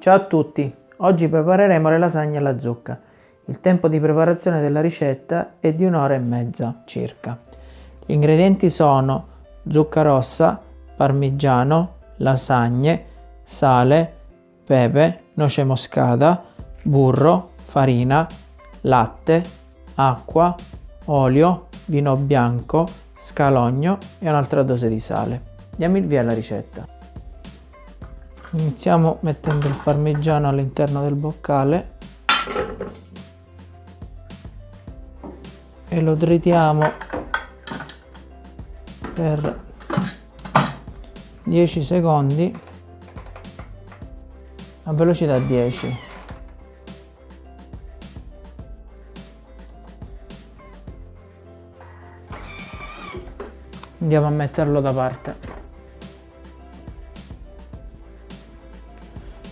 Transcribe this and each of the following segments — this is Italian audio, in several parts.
Ciao a tutti, oggi prepareremo le lasagne alla zucca. Il tempo di preparazione della ricetta è di un'ora e mezza circa. Gli ingredienti sono zucca rossa, parmigiano, lasagne, sale, pepe, noce moscata, burro, farina, latte, acqua, olio, vino bianco, scalogno e un'altra dose di sale. Diamo il via alla ricetta. Iniziamo mettendo il parmigiano all'interno del boccale. E lo tritiamo per 10 secondi a velocità 10 andiamo a metterlo da parte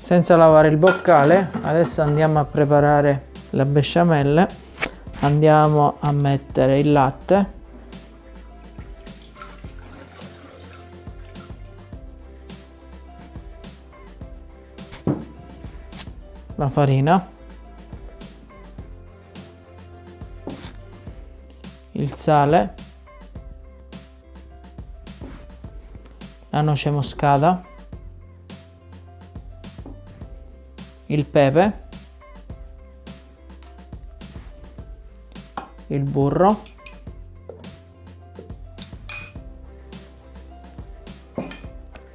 senza lavare il boccale adesso andiamo a preparare la besciamelle andiamo a mettere il latte. La farina. Il sale. La noce moscata, il pepe, il burro,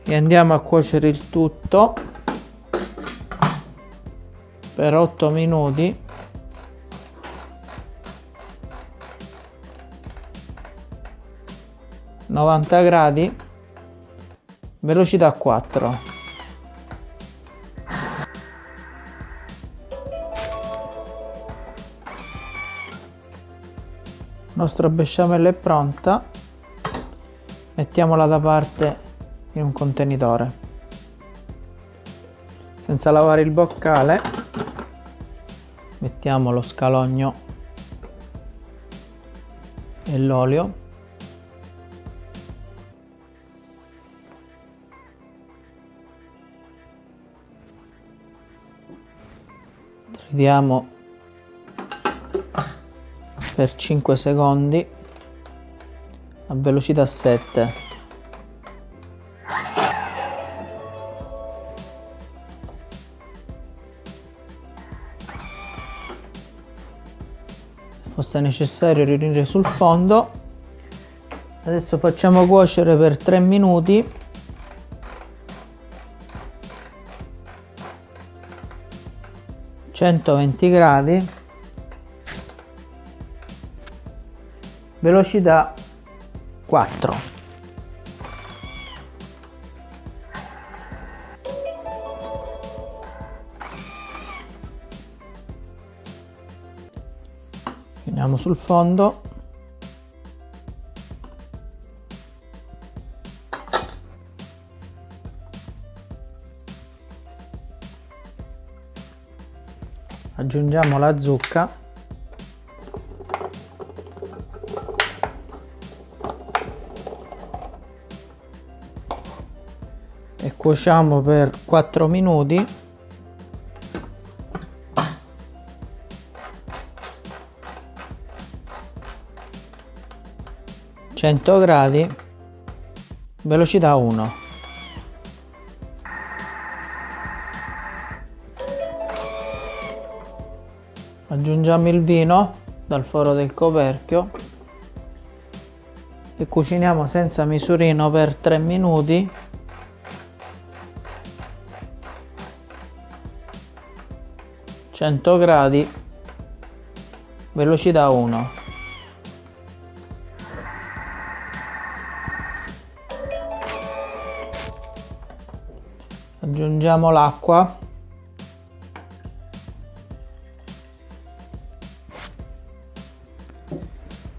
e andiamo a cuocere il tutto per 8 minuti. novanta gradi velocità 4 nostra besciamella è pronta mettiamola da parte in un contenitore. Senza lavare il boccale mettiamo lo scalogno e l'olio. Vediamo per 5 secondi a velocità 7 fosse necessario riunire sul fondo. Adesso facciamo cuocere per 3 minuti. 120 gradi velocità 4 finiamo sul fondo. Aggiungiamo la zucca cuociamo per 4 minuti. Gradi velocità 1 aggiungiamo il vino dal foro del coperchio e cuciniamo senza misurino per 3 minuti gradi velocità 1 aggiungiamo l'acqua.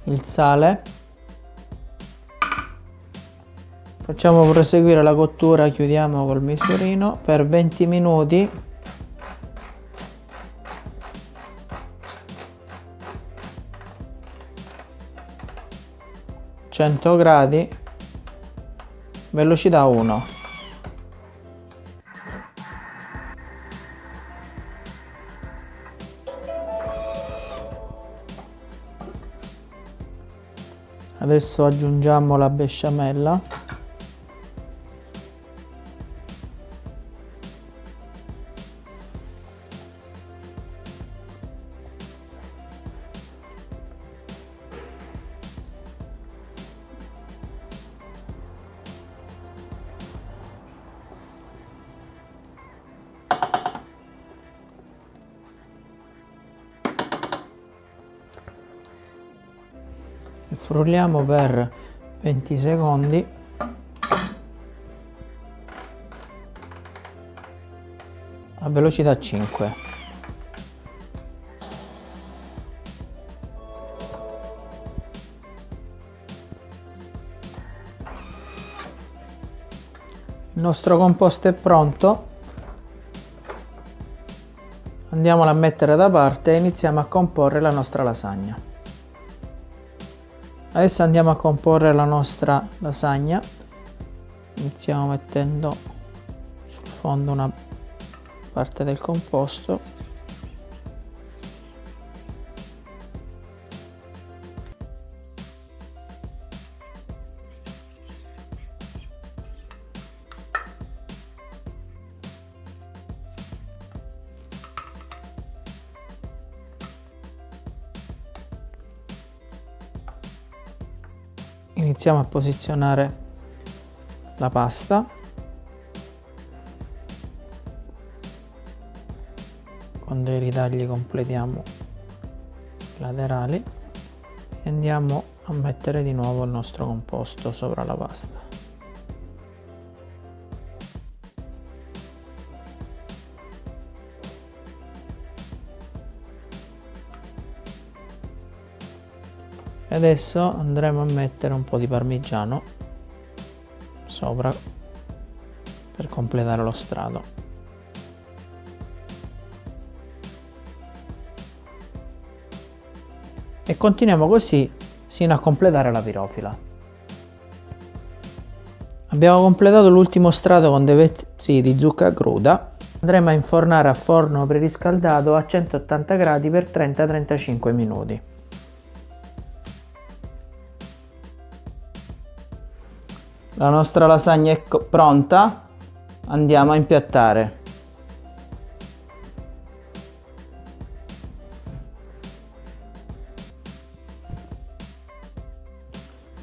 Il sale. Facciamo proseguire la cottura chiudiamo col misurino. Per 20 minuti 100 gradi velocità 1 adesso aggiungiamo la besciamella. Frulliamo per 20 secondi. A velocità 5 il nostro composto è pronto. Andiamolo a mettere da parte e iniziamo a comporre la nostra lasagna adesso andiamo a comporre la nostra lasagna. Iniziamo mettendo sul fondo una parte del composto iniziamo a posizionare la pasta. Con dei ritagli completiamo i laterali e andiamo a mettere di nuovo il nostro composto sopra la pasta adesso andremo a mettere un po' di parmigiano sopra per completare lo strato. E continuiamo così sino a completare la pirofila. Abbiamo completato l'ultimo strato con dei pezzi di zucca cruda. Andremo a infornare a forno preriscaldato a 180 gradi per 30-35 minuti La nostra lasagna è pronta, andiamo a impiattare.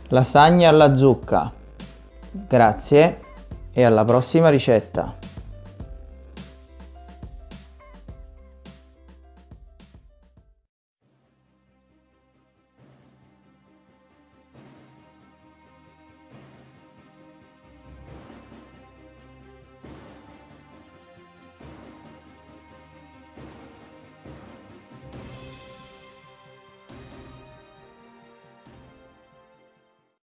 Lasagna alla zucca. Grazie e alla prossima ricetta.